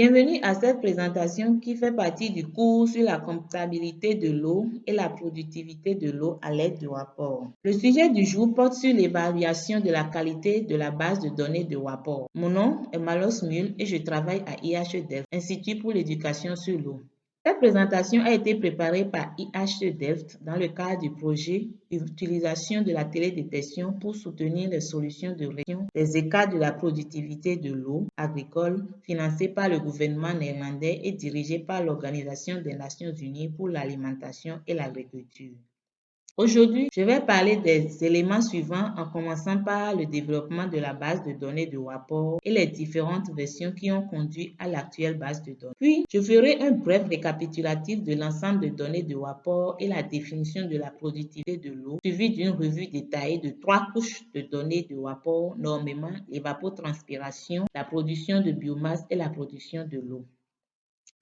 Bienvenue à cette présentation qui fait partie du cours sur la comptabilité de l'eau et la productivité de l'eau à l'aide de rapports. Le sujet du jour porte sur l'évaluation de la qualité de la base de données de rapport. Mon nom est Malos Mule et je travaille à IHEDEF, Institut pour l'éducation sur l'eau. Cette présentation a été préparée par IH Delft dans le cadre du projet Utilisation de la télédétection pour soutenir les solutions de réduction des écarts de la productivité de l'eau agricole financé par le gouvernement néerlandais et dirigé par l'Organisation des Nations Unies pour l'alimentation et l'agriculture. Aujourd'hui, je vais parler des éléments suivants en commençant par le développement de la base de données de rapport et les différentes versions qui ont conduit à l'actuelle base de données. Puis, je ferai un bref récapitulatif de l'ensemble de données de rapport et la définition de la productivité de l'eau, suivi d'une revue détaillée de trois couches de données de rapport, normalement l'évapotranspiration, la production de biomasse et la production de l'eau.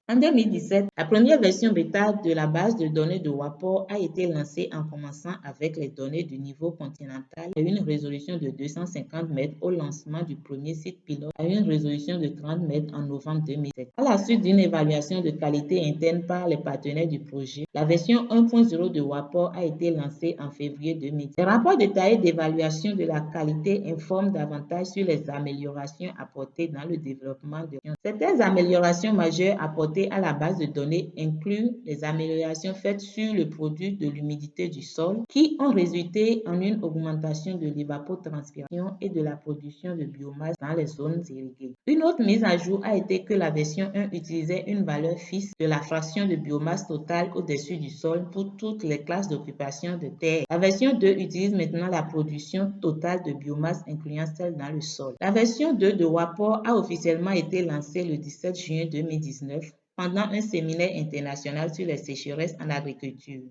En 2017, la première version bêta de la base de données de WAPOR a été lancée en commençant avec les données du niveau continental à une résolution de 250 mètres au lancement du premier site pilote à une résolution de 30 mètres en novembre 2007. À la suite d'une évaluation de qualité interne par les partenaires du projet, la version 1.0 de WAPOR a été lancée en février 2010. Les rapports détaillés d'évaluation de la qualité informent davantage sur les améliorations apportées dans le développement de Certaines améliorations majeures apportées à la base de données inclut les améliorations faites sur le produit de l'humidité du sol qui ont résulté en une augmentation de l'évapotranspiration et de la production de biomasse dans les zones irriguées. Une autre mise à jour a été que la version 1 utilisait une valeur fixe de la fraction de biomasse totale au-dessus du sol pour toutes les classes d'occupation de terre. La version 2 utilise maintenant la production totale de biomasse incluant celle dans le sol. La version 2 de WAPOR a officiellement été lancée le 17 juin 2019 pendant un séminaire international sur les sécheresses en agriculture.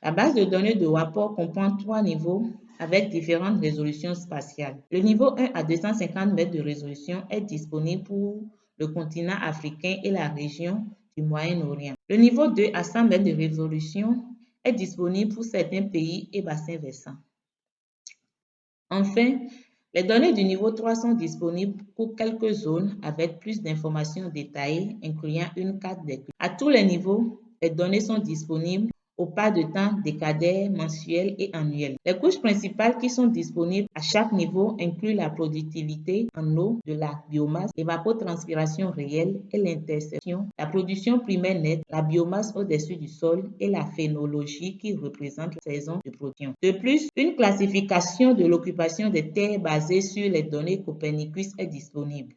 La base de données de WAPOR comprend trois niveaux avec différentes résolutions spatiales. Le niveau 1 à 250 mètres de résolution est disponible pour le continent africain et la région du Moyen-Orient. Le niveau 2 à 100 mètres de résolution est disponible pour certains pays et bassins versants. Enfin, les données du niveau 3 sont disponibles pour quelques zones avec plus d'informations détaillées, incluant une carte des À tous les niveaux, les données sont disponibles au pas de temps décadaire, mensuel et annuel. Les couches principales qui sont disponibles à chaque niveau incluent la productivité en eau de la biomasse, l'évapotranspiration réelle et l'interception, la production primaire nette, la biomasse au-dessus du sol et la phénologie qui représente la saison de production. De plus, une classification de l'occupation des terres basée sur les données Copernicus est disponible.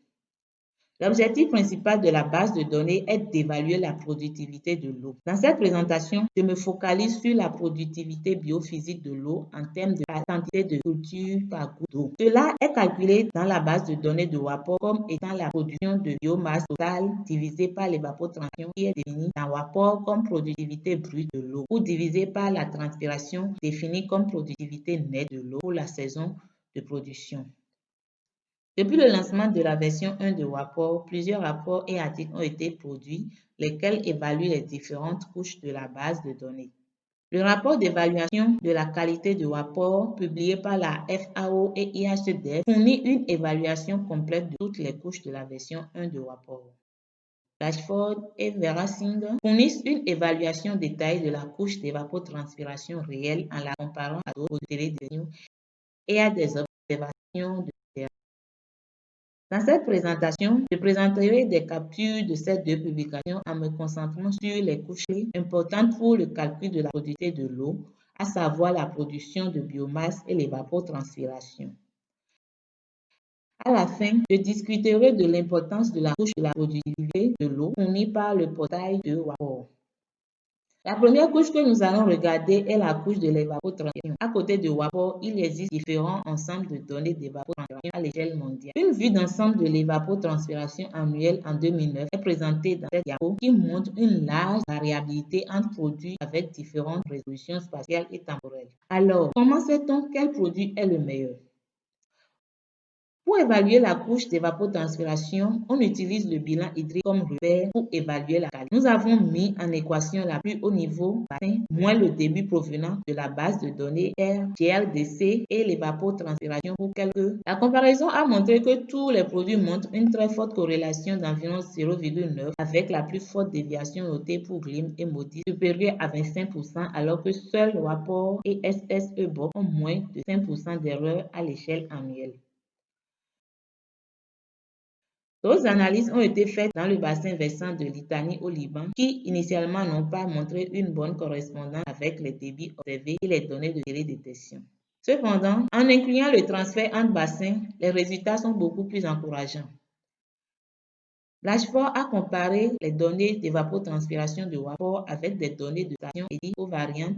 L'objectif principal de la base de données est d'évaluer la productivité de l'eau. Dans cette présentation, je me focalise sur la productivité biophysique de l'eau en termes de quantité de culture par goutte d'eau. Cela est calculé dans la base de données de WAPOR comme étant la production de biomasse totale divisée par l'évapotranspiration qui est définie dans WAPOR comme productivité brute de l'eau ou divisée par la transpiration définie comme productivité nette de l'eau pour la saison de production. Depuis le lancement de la version 1 de WAPOR, plusieurs rapports et articles ont été produits, lesquels évaluent les différentes couches de la base de données. Le rapport d'évaluation de la qualité de WAPOR, publié par la FAO et IHDF, fournit une évaluation complète de toutes les couches de la version 1 de WAPOR. Rashford et Verasinger fournissent une évaluation détaillée de la couche d'évapotranspiration réelle en la comparant à d'autres télévisions et à des observations de dans cette présentation, je présenterai des captures de ces deux publications en me concentrant sur les couches importantes pour le calcul de la productivité de l'eau, à savoir la production de biomasse et l'évapotranspiration. À la fin, je discuterai de l'importance de la couche de la productivité de l'eau fournie par le portail de WAPOR. La première couche que nous allons regarder est la couche de l'évapotranspiration. À côté de WAPOR, il existe différents ensembles de données d'évapotranspiration à l'échelle mondiale. Une vue d'ensemble de l'évapotranspiration annuelle en 2009 est présentée dans cette diapo qui montre une large variabilité entre produits avec différentes résolutions spatiales et temporelles. Alors, comment sait-on quel produit est le meilleur? Pour évaluer la couche d'évapotranspiration, on utilise le bilan hydrique comme repère pour évaluer la qualité. Nous avons mis en équation la plus haut niveau moins le début provenant de la base de données R, GLDC et l'évapotranspiration pour quelques. La comparaison a montré que tous les produits montrent une très forte corrélation d'environ 0,9 avec la plus forte déviation notée pour Glim et Modi supérieure à 25% alors que seuls WAPOR et SSE ont moins de 5% d'erreur à l'échelle annuelle. D'autres analyses ont été faites dans le bassin versant de Litanie au Liban qui initialement n'ont pas montré une bonne correspondance avec les débits observés et les données de télédétection. Cependant, en incluant le transfert entre bassins, les résultats sont beaucoup plus encourageants. Blanchefort a comparé les données d'évapotranspiration de WAPOR avec des données de station et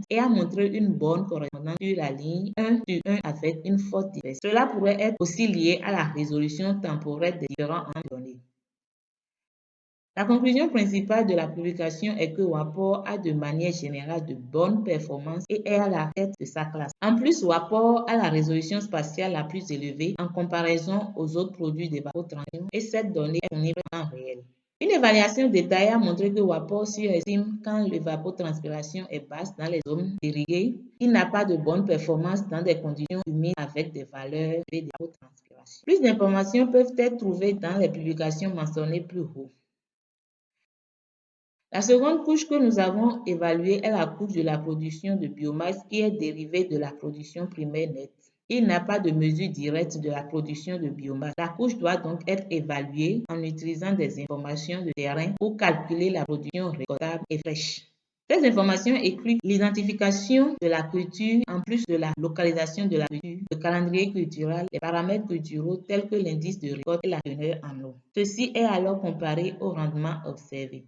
et a montré une bonne correspondance sur la ligne 1 sur 1 avec une forte différence. Cela pourrait être aussi lié à la résolution temporelle des différents données. La conclusion principale de la publication est que WAPOR a de manière générale de bonnes performances et est à la tête de sa classe. En plus, WAPOR a la résolution spatiale la plus élevée en comparaison aux autres produits d'évapotranspiration et cette donnée est fournie en réel. Une évaluation détaillée a montré que WAPOR surestime quand l'évapotranspiration est basse dans les zones irriguées. Il n'a pas de bonne performance dans des conditions humides avec des valeurs d'évapotranspiration. Plus d'informations peuvent être trouvées dans les publications mentionnées plus haut. La seconde couche que nous avons évaluée est la couche de la production de biomasse qui est dérivée de la production primaire nette. Il n'y a pas de mesure directe de la production de biomasse. La couche doit donc être évaluée en utilisant des informations de terrain pour calculer la production récoltable et fraîche. Ces informations incluent l'identification de la culture en plus de la localisation de la culture, le calendrier culturel, les paramètres culturels tels que l'indice de récolte et la teneur en eau. Ceci est alors comparé au rendement observé.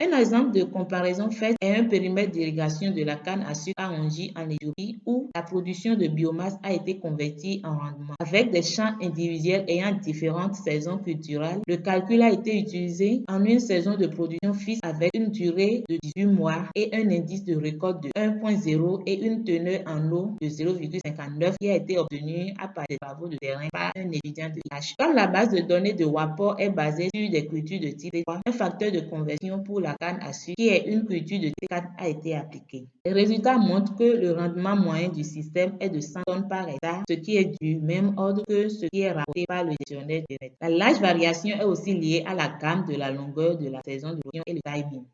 Un exemple de comparaison faite est un périmètre d'irrigation de la canne à sucre à Ongi en Éthiopie où la production de biomasse a été convertie en rendement. Avec des champs individuels ayant différentes saisons culturelles, le calcul a été utilisé en une saison de production fixe avec une durée de 18 mois et un indice de récolte de 1.0 et une teneur en eau de 0,59 qui a été obtenu à partir des travaux de terrain par un étudiant de l'H. Comme la base de données de WAPOR est basée sur des cultures de type 3, un facteur de conversion pour la à qui est une culture de T4, a été appliqué. Les résultats montrent que le rendement moyen du système est de 100 tonnes par hectare, ce qui est du même ordre que ce qui est rapporté par le gestionnaire direct. La large variation est aussi liée à la gamme de la longueur de la saison de production et le timing.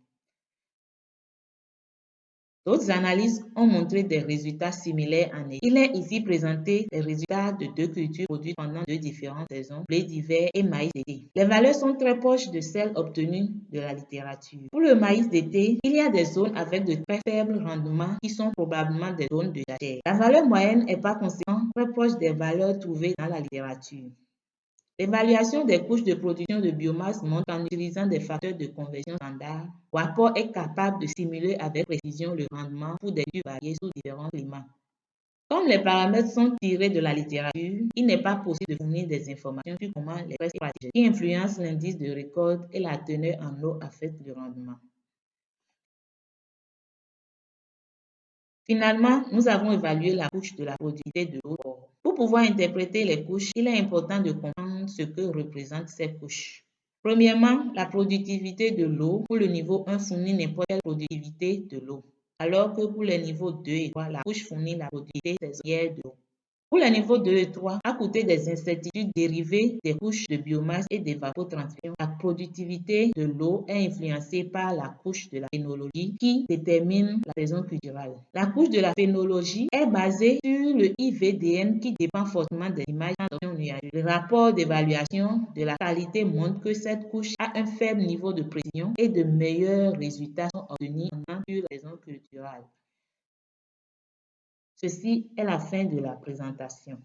D'autres analyses ont montré des résultats similaires en Égypte. Il est ici présenté les résultats de deux cultures produites pendant deux différentes saisons, blé d'hiver et maïs d'été. Les valeurs sont très proches de celles obtenues de la littérature. Pour le maïs d'été, il y a des zones avec de très faibles rendements qui sont probablement des zones de jachère. La valeur moyenne est par conséquent très proche des valeurs trouvées dans la littérature. L'évaluation des couches de production de biomasse montre en utilisant des facteurs de conversion standard. WAPOR est capable de simuler avec précision le rendement pour des cultures variées sous différents climats. Comme les paramètres sont tirés de la littérature, il n'est pas possible de fournir des informations sur comment les pratiques qui influencent l'indice de récolte et la teneur en eau affectent le rendement. Finalement, nous avons évalué la couche de la productivité de l'eau. Pour pouvoir interpréter les couches, il est important de comprendre ce que représentent ces couches. Premièrement, la productivité de l'eau. Pour le niveau 1 fournit n'importe quelle productivité de l'eau. Alors que pour les niveaux 2 et 3, la couche fournit la productivité saisonnière de l'eau. Pour les niveaux 2 et 3, à côté des incertitudes dérivées des couches de biomasse et d'évapotranspiration, la productivité de l'eau est influencée par la couche de la phénologie qui détermine la saison culturelle. La couche de la phénologie est basée sur le IVDN qui dépend fortement des images. Le rapport d'évaluation de la qualité montre que cette couche a un faible niveau de précision et de meilleurs résultats sont obtenus en sur la saison culturelle. Ceci est la fin de la présentation.